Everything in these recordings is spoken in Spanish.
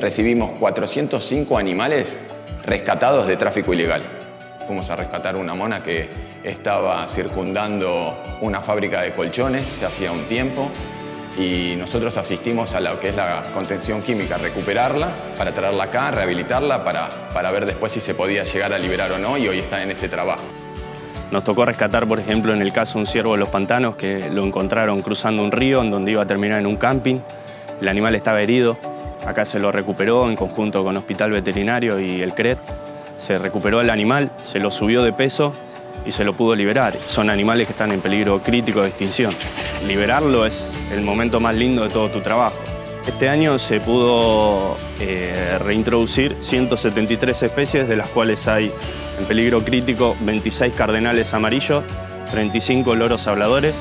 recibimos 405 animales rescatados de tráfico ilegal. Fuimos a rescatar una mona que estaba circundando una fábrica de colchones ya hacía un tiempo y nosotros asistimos a lo que es la contención química, recuperarla para traerla acá, rehabilitarla para, para ver después si se podía llegar a liberar o no y hoy está en ese trabajo. Nos tocó rescatar, por ejemplo, en el caso un ciervo de los pantanos que lo encontraron cruzando un río en donde iba a terminar en un camping. El animal estaba herido, acá se lo recuperó en conjunto con Hospital Veterinario y el CRET. Se recuperó el animal, se lo subió de peso y se lo pudo liberar. Son animales que están en peligro crítico de extinción. Liberarlo es el momento más lindo de todo tu trabajo. Este año se pudo eh, reintroducir 173 especies, de las cuales hay en peligro crítico 26 cardenales amarillos, 35 loros habladores,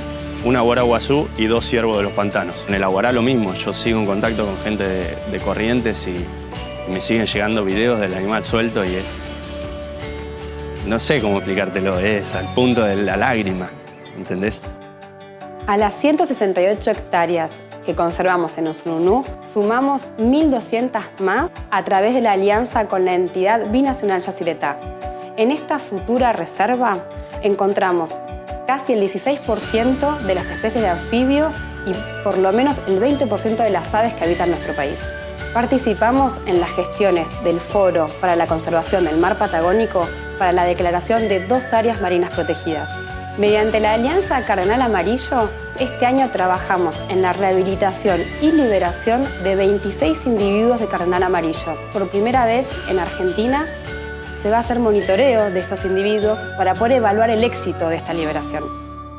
una guaraguazú y dos ciervos de los pantanos. En el aguará lo mismo, yo sigo en contacto con gente de, Corrientes y, y me siguen llegando videos del animal suelto y es... No sé cómo explicártelo, es al punto de la lágrima, ¿entendés? A las 168 hectáreas que conservamos en Osununú, sumamos 1.200 más a través de la alianza con la entidad binacional Yacyretá. En esta futura reserva encontramos casi el 16% de las especies de anfibio y por lo menos el 20% de las aves que habitan nuestro país. Participamos en las gestiones del Foro para la Conservación del Mar Patagónico para la declaración de dos áreas marinas protegidas. Mediante la Alianza Cardenal Amarillo, este año trabajamos en la rehabilitación y liberación de 26 individuos de cardenal amarillo. Por primera vez en Argentina se va a hacer monitoreo de estos individuos para poder evaluar el éxito de esta liberación.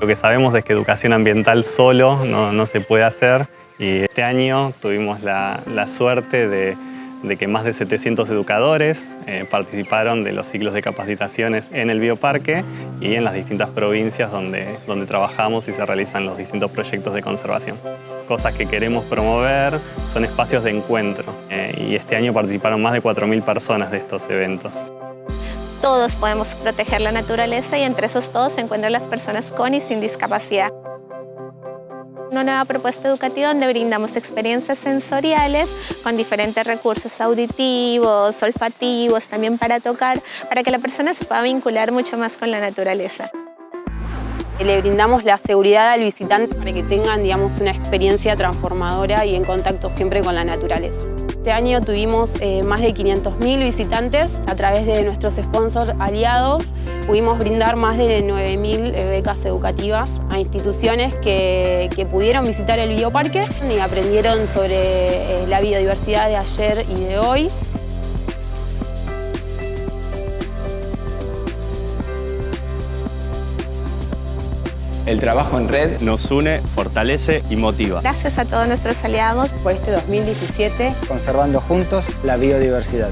Lo que sabemos es que educación ambiental solo no, se puede hacer y este año tuvimos la suerte de que más de 700 educadores eh, participaron de los ciclos de capacitaciones en el bioparque y en las distintas provincias donde, donde trabajamos y se realizan los distintos proyectos de conservación. Cosas que queremos promover son espacios de encuentro eh, y este año participaron más de 4.000 personas de estos eventos. Todos podemos proteger la naturaleza y entre esos todos se encuentran las personas con y sin discapacidad una nueva propuesta educativa donde brindamos experiencias sensoriales con diferentes recursos auditivos, olfativos, también para tocar, para que la persona se pueda vincular mucho más con la naturaleza. Le brindamos la seguridad al visitante para que tengan digamos, una experiencia transformadora y en contacto siempre con la naturaleza. Este año tuvimos eh, más de 500.000 visitantes a través de nuestros sponsors aliados. Pudimos brindar más de 9.000 eh, becas educativas a instituciones que, pudieron visitar el bioparque y aprendieron sobre eh, la biodiversidad de ayer y de hoy. El trabajo en red nos une, fortalece y motiva. Gracias a todos nuestros aliados por este 2017 conservando juntos la biodiversidad.